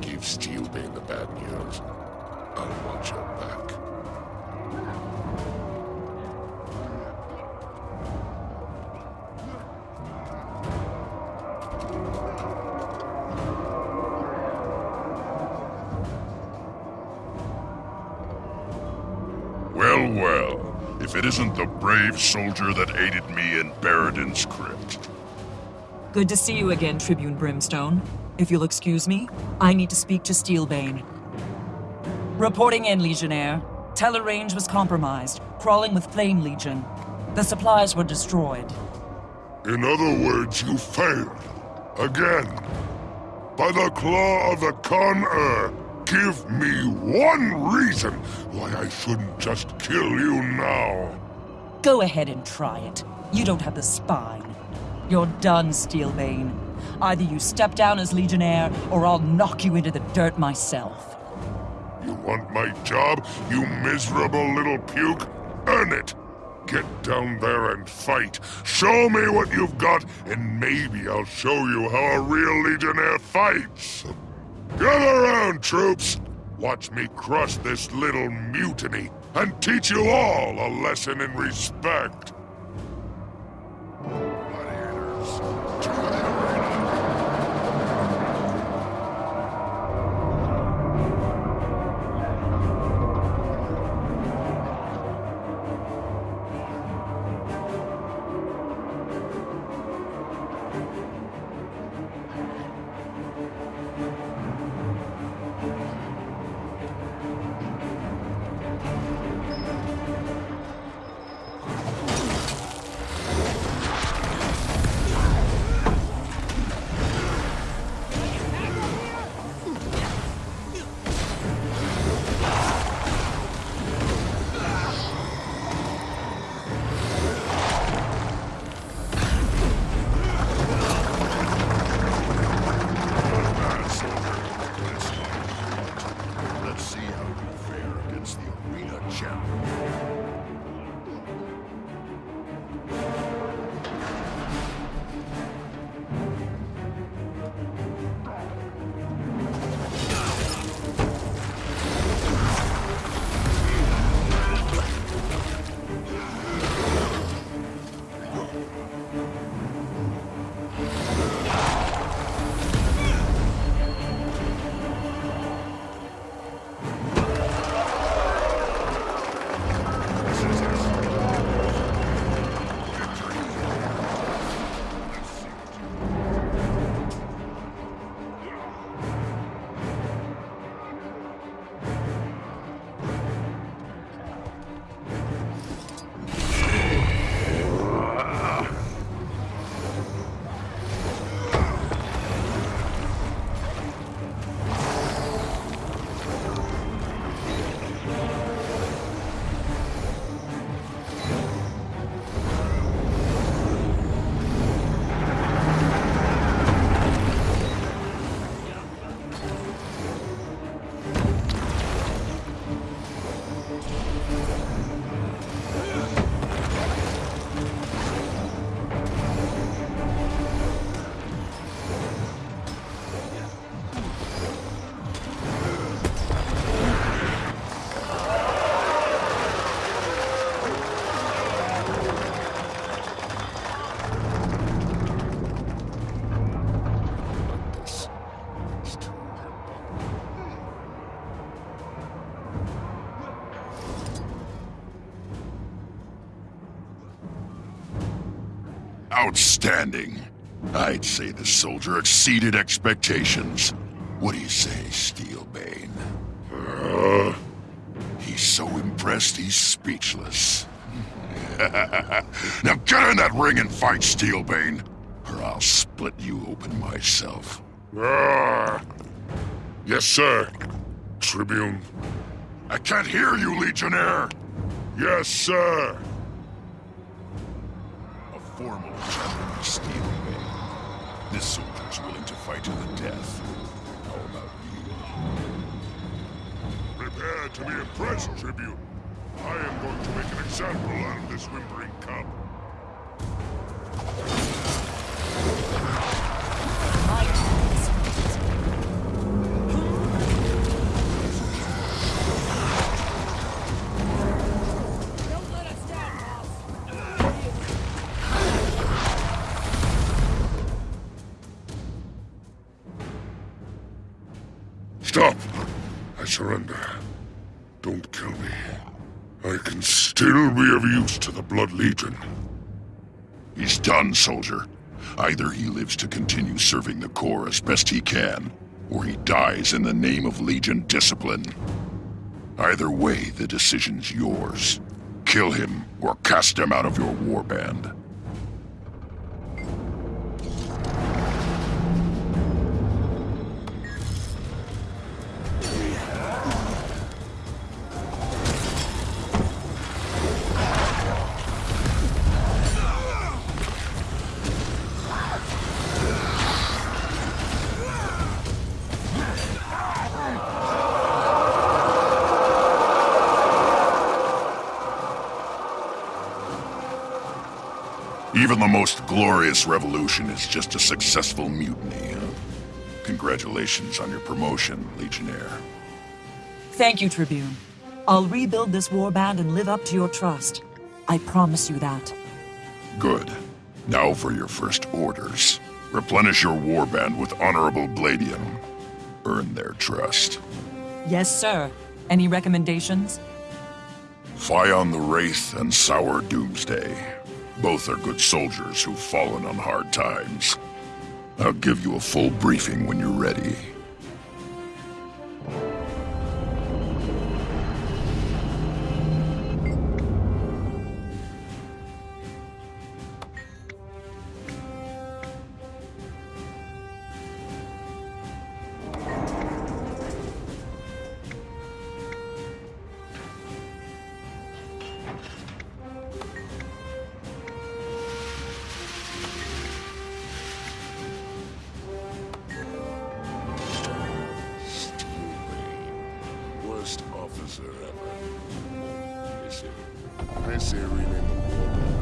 Give Steelbane the bad news. I'll watch your back. Well, well. If it isn't the brave soldier that aided me in Barradin's crypt. Good to see you again, Tribune Brimstone. If you'll excuse me, I need to speak to Steelbane. Reporting in, Legionnaire. Telerange was compromised, crawling with Flame Legion. The supplies were destroyed. In other words, you failed. Again. By the claw of the Khan-Ur, give me one reason why I shouldn't just kill you now. Go ahead and try it. You don't have the spine. You're done, Steelbane. Either you step down as Legionnaire, or I'll knock you into the dirt myself. You want my job, you miserable little puke? Earn it! Get down there and fight. Show me what you've got, and maybe I'll show you how a real Legionnaire fights. Gather round, troops! Watch me crush this little mutiny, and teach you all a lesson in respect. Arena Outstanding. I'd say the soldier exceeded expectations. What do you say, Steelbane? Uh, He's so impressed he's speechless. now get in that ring and fight, Steelbane, or I'll split you open myself. ah. Yes, sir. Tribune. I can't hear you, Legionnaire! Yes, sir. Formal champion of Steelbane. This soldier's willing to fight to the death. How about you? Prepare to be impressed, Tribune. I am going to make an example out of this whimpering cub. Surrender. Don't kill me. I can still be of use to the Blood Legion. He's done, soldier. Either he lives to continue serving the Corps as best he can, or he dies in the name of Legion discipline. Either way, the decision's yours. Kill him, or cast him out of your warband. Even the most glorious revolution is just a successful mutiny. Congratulations on your promotion, Legionnaire. Thank you, Tribune. I'll rebuild this warband and live up to your trust. I promise you that. Good. Now for your first orders. Replenish your warband with honorable gladium. Earn their trust. Yes, sir. Any recommendations? Fion the Wraith and Sour Doomsday. Both are good soldiers who've fallen on hard times. I'll give you a full briefing when you're ready. Miss hearing in the war